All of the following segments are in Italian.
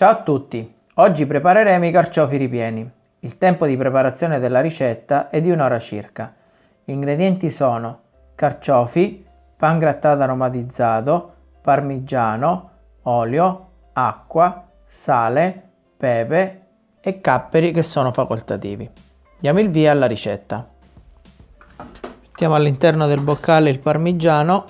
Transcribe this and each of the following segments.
Ciao a tutti! Oggi prepareremo i carciofi ripieni. Il tempo di preparazione della ricetta è di un'ora circa. Gli ingredienti sono carciofi, pan grattato aromatizzato, parmigiano, olio, acqua, sale, pepe e capperi che sono facoltativi. Diamo il via alla ricetta. Mettiamo all'interno del boccale il parmigiano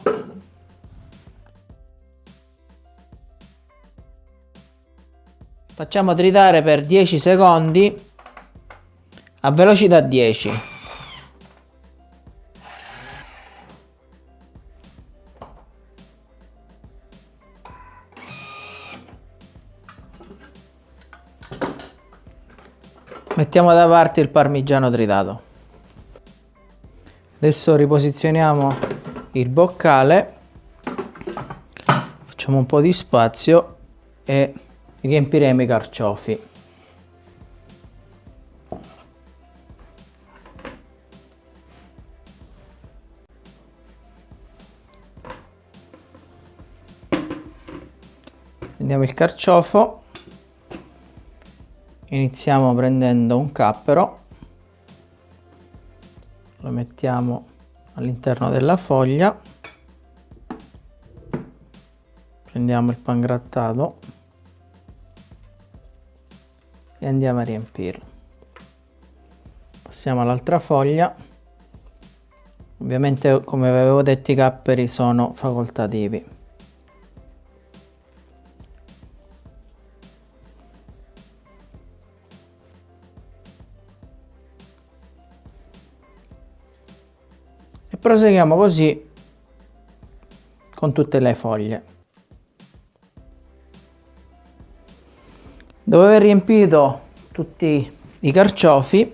Facciamo tritare per 10 secondi a velocità 10. Mettiamo da parte il parmigiano tritato. Adesso riposizioniamo il boccale, facciamo un po' di spazio e riempiremo i carciofi. Prendiamo il carciofo, iniziamo prendendo un cappero, lo mettiamo all'interno della foglia, prendiamo il pan e andiamo a riempirlo. Passiamo all'altra foglia. Ovviamente come avevo detto i capperi sono facoltativi. E proseguiamo così con tutte le foglie Dopo aver riempito tutti i carciofi,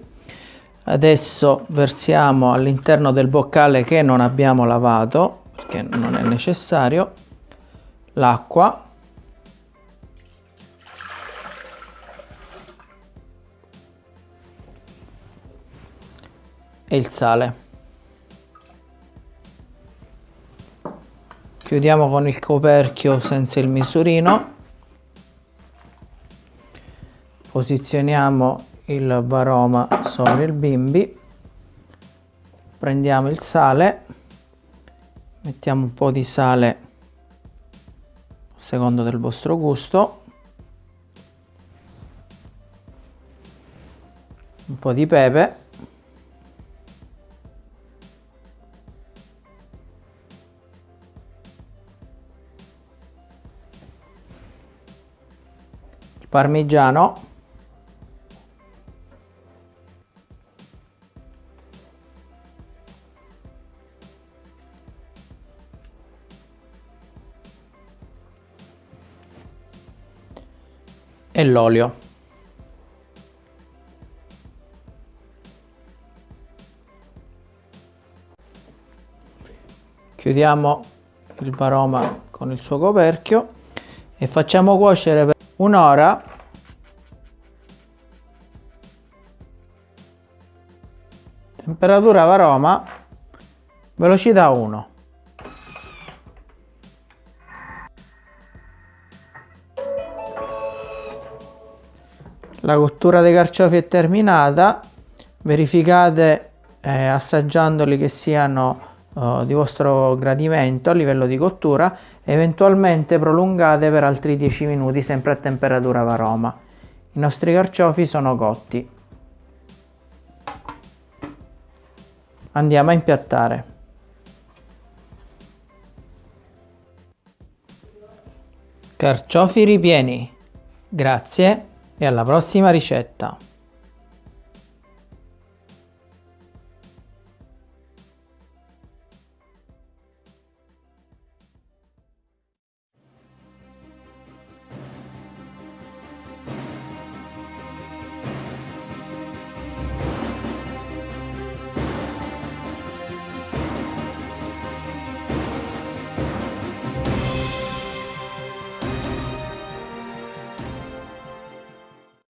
adesso versiamo all'interno del boccale che non abbiamo lavato, perché non è necessario, l'acqua. E il sale. Chiudiamo con il coperchio senza il misurino posizioniamo il varoma sopra il bimbi prendiamo il sale mettiamo un po' di sale secondo del vostro gusto un po' di pepe parmigiano e l'olio. Chiudiamo il varoma con il suo coperchio e facciamo cuocere per un'ora temperatura varoma velocità 1 la cottura dei carciofi è terminata. Verificate eh, assaggiandoli che siano eh, di vostro gradimento a livello di cottura. Eventualmente prolungate per altri 10 minuti sempre a temperatura varoma. I nostri carciofi sono cotti. Andiamo a impiattare. Carciofi ripieni. Grazie e alla prossima ricetta!